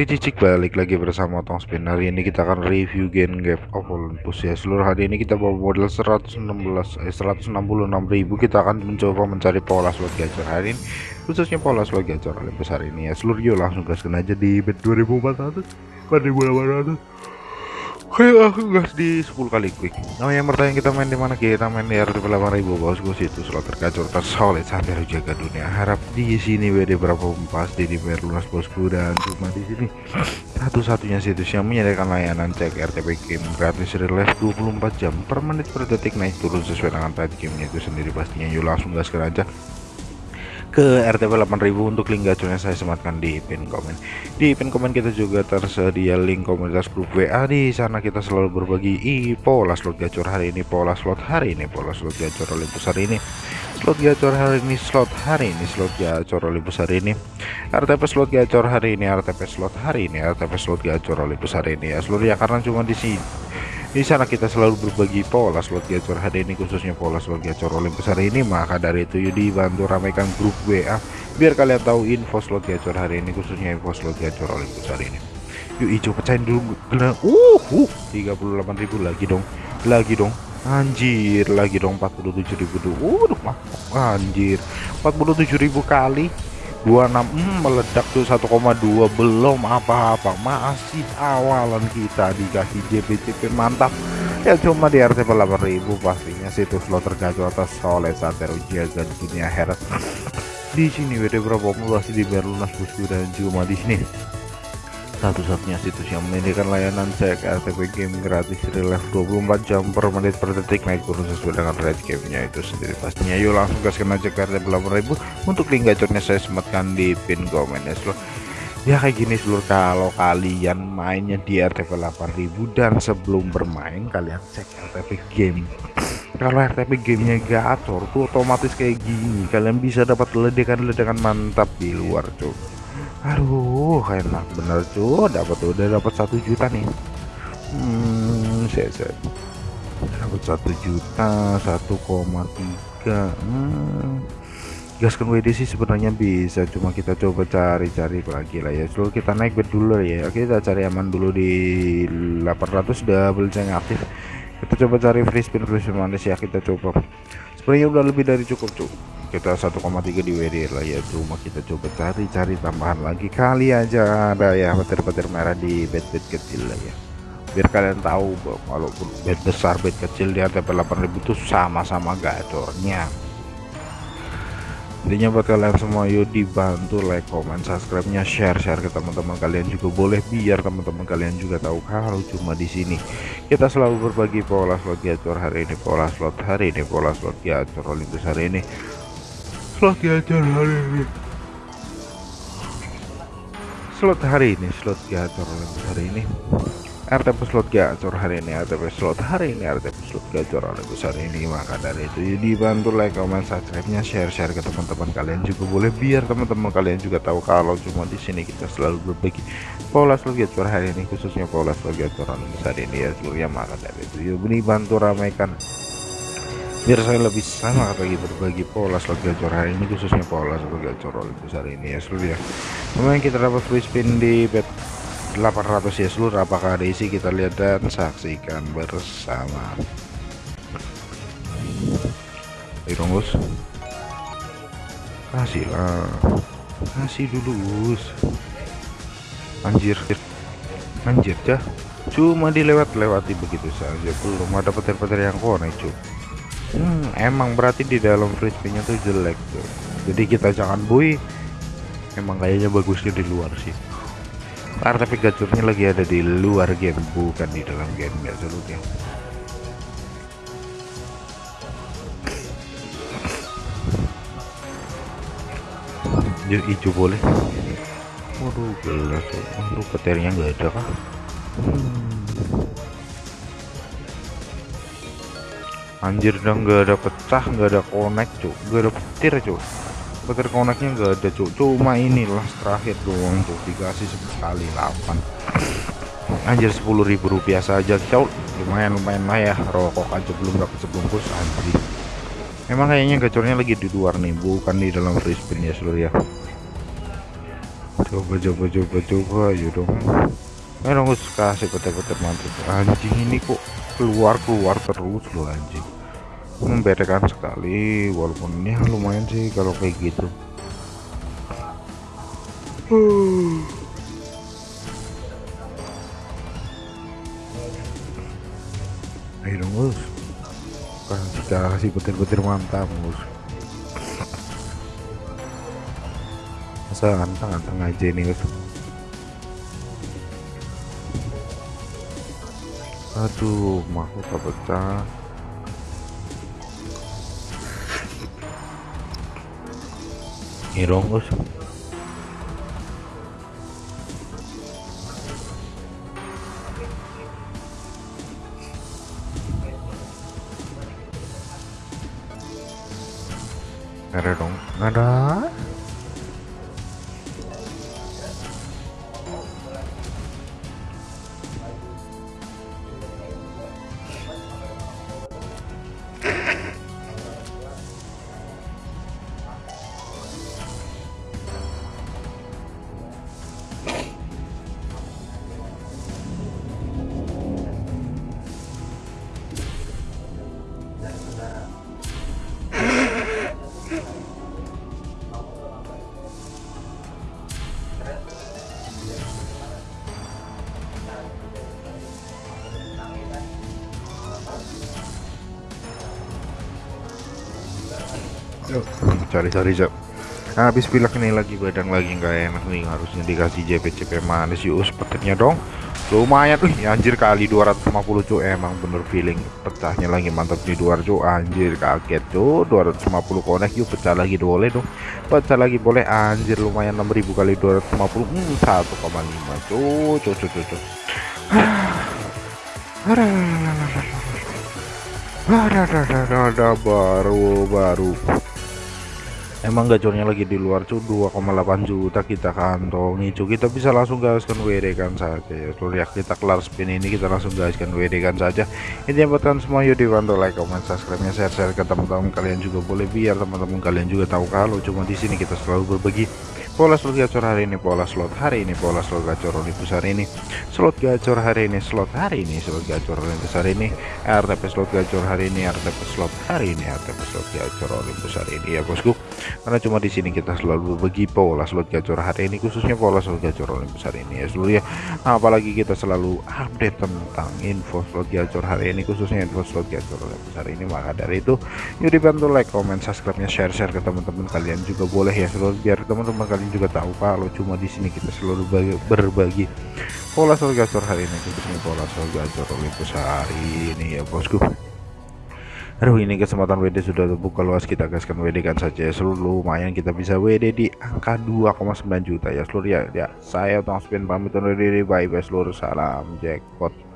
Cicik balik lagi bersama Tong Spin. Hari ini kita akan review Gen Gap of Olympus ya. Seluruh hari ini kita bawa modal 116 eh, 166 ribu. Kita akan mencoba mencari pola slot gacor hari ini Khususnya pola slot gacor Olympus hari ini ya. Seluruh yuk langsung gaskan aja di bet 2400 4800 Oke, aku gas di 10 kali quick. Nah, yang bertanya kita main di mana? Kita main di RTP 8000 bosku situ slot tergacor tersolid sampai jaga dunia. Harap di sini WD berapa pasti di bayar lunas bosku dan cuma di sini satu-satunya situs yang menyediakan layanan cek RTP game gratis relive 24 jam per menit per detik naik turun sesuai dengan tight gamenya itu sendiri pastinya. Yuk langsung gaskan aja ke RTP 8000 untuk link gacornya saya sematkan di pin komen. Di pin komen kita juga tersedia link komunitas grup WA di sana kita selalu berbagi i pola slot gacor hari ini pola slot hari ini pola slot gacor Olympus hari ini. Slot gacor hari ini slot hari ini slot gacor Olympus hari ini. RTP slot gacor hari ini RTP slot hari ini RTP slot gacor Olympus hari ini. Ya seluruh ya karena cuma di sini di sana kita selalu berbagi pola slot gacor hari ini khususnya pola slot gacor Olympus hari ini. Maka dari itu yuk dibantu ramaikan grup WA biar kalian tahu info slot gacor hari ini khususnya info slot gacor Olympus hari ini. Yuk hijau pecahin dulu. Gelang uh, uh 38.000 lagi dong. Lagi dong. Anjir lagi dong 47.000 dulu uh anjir. 47.000 kali 26 hmm, meledak tuh 1,2 belum apa-apa masih awalan kita dikasih JPCP mantap. Ya cuma di RTP 8000 pastinya situs slot tergacor atas soleh satero jaga dunia herat di sini WD berapa masih di lunas bosku dan cuma di sini satu-satunya situs yang menyediakan layanan cek RTP game gratis relive 24 jam per menit per detik. Naik turun sesuai dengan rate gamenya itu sendiri pastinya. Yuk langsung gaskan aja ke RTP 8000 untuk link gacornya saya sematkan di pin komen ya seluruh. Ya kayak gini seluruh kalau kalian mainnya di RTP 8000 dan sebelum bermain kalian cek RTP game. Kalau RTP gamenya gacor tuh otomatis kayak gini. Kalian bisa dapat ledekan-ledekan mantap di luar tuh aduh enak. Bener cuy dapat udah dapat satu juta nih. Hmm saya saya dapat satu juta satu koma tiga. Hmm. gaskan WD sih sebenarnya bisa cuma kita coba cari-cari lagi lah ya. Seluruh kita naik bed dulu ya. Oke kita cari aman dulu di 800 double yang aktif. Kita coba cari free spin free spin manis ya kita coba. Sebenarnya udah lebih dari cukup cukup kita 1,3 di WD lah ya. Cuma kita coba cari-cari tambahan lagi. Kali aja ada ya petir-petir merah di bed-bed kecil lah ya. Biar kalian tahu kalau bed besar bed kecil di ATP 8000 itu sama-sama gacornya. Intinya buat kalian semua yuk dibantu like comment subscribe nya share share ke teman-teman kalian juga boleh. Biar teman-teman kalian juga tahu kalau cuma di sini. Kita selalu berbagi pola slot gacor hari ini pola slot hari ini pola slot gacor Olympus hari ini slot gacor hari ini slot hari ini slot gacor hari ini. RTP slot gacor hari ini? RTP slot hari ini? RTP slot gacor oleh besar ini? Maka dari itu dibantu like comment subscribe nya share share ke teman-teman kalian juga boleh biar teman-teman kalian juga tahu kalau cuma di sini kita selalu berbagi pola slot gacor hari ini khususnya pola slot gacor oleh besar ini ya seluruhnya maka dari itu ya bantu ramaikan biar saya lebih sama lagi berbagi pola slot gacor hari ini khususnya pola slot gacor besar ini ya seluruh ya. Kemudian kita dapat free spin di bet 800 ya seluruh apakah ada isi kita lihat dan saksikan bersama. Bos kasih lah. Kasih dulu bos anjir. Anjir cah. Cuma dilewat-lewati begitu saja. Belum ada petir-petir yang konek cuy hmm, emang berarti di dalam frisbee-nya tuh jelek tuh. Jadi kita jangan bui emang kayaknya bagusnya di luar sih. Karena tapi gacurnya lagi ada di luar game bukan di dalam game ya. Seluruhnya yuk hijau boleh. Waduh gelas waduh petirnya nggak ada kah? hmm. Anjir dong nggak ada pecah nggak ada connect cuk. Nggak ada petir cuk. Petir connectnya nggak ada cuk. Cuma ini last terakhir doang cuk. Dikasih sekali 8 anjir 10.000 rupiah saja cuk. Lumayan lumayan lah ya. Rokok aja belum dapat sebungkus anjir. Emang kayaknya gacornya lagi di luar nih bukan di dalam free spin ya seluruh ya. Coba coba coba coba. Ayo dong. Ayo dong kasih petir-petir mantap anjing ini kok keluar keluar terus loh anjing. Memberekan sekali walaupun ini lumayan sih kalau kayak gitu. Ayo dong gus. Kasih kasih petir-petir mantap gus. Masa anteng-anteng aja ini gus aduh mahkota pecah ini dong gus ada dong. Ada cari cari cok habis pilek ini lagi badan lagi nggak enak nih. Harusnya dikasih JP-JP manis. Yuk sepertinya dong. Lumayan Wih, anjir kali 250 cuy emang bener feeling pecahnya lagi. Mantap di luar cuy anjir kaget cuy 250 konek yuk pecah lagi boleh dong. Pecah lagi boleh. Anjir lumayan 6000 kali 250 hmm, 1,5 cuy cuy cuy cuy cuy ada baru baru emang gacornya lagi di luar cu 2,8 juta kita kantongi cu kita bisa langsung gaskan WD kan saja. Ya seluruh ya kita kelar spin ini kita langsung gaskan WD kan saja. Ini kalian semua yuk dibantu like comment subscribe nya share share ke teman-teman kalian juga boleh. Biar teman-teman kalian juga tahu kalau cuma di sini kita selalu berbagi pola slot gacor hari ini pola slot hari ini pola slot gacor Olympus hari ini. Slot gacor hari ini slot hari ini slot gacor Olympus hari ini. RTP slot gacor hari ini RTP slot hari ini RTP slot gacor Olympus hari ini. Ya bosku. Karena cuma di sini kita selalu berbagi pola slot gacor hari ini khususnya pola slot gacor Olympus hari ini. Ya seluruh ya. Apalagi kita selalu update tentang info slot gacor hari ini khususnya info slot gacor Olympus hari ini. Maka dari itu yuk dibantu like comment subscribe nya share share ke teman-teman kalian juga boleh ya seluruh biar teman-teman kalian juga tahu kalau cuma di sini kita selalu berbagi, pola soal gacor hari ini. Khususnya pola soal gacor Olympus hari ini ya bosku. Aduh ini kesempatan WD sudah terbuka luas. Kita gaskan WD kan saja ya. Seluruh lumayan kita bisa WD di angka 2,9 juta ya seluruh ya, ya. Saya Tom Spin pamit undur diri. Bye bye seluruh. Salam jackpot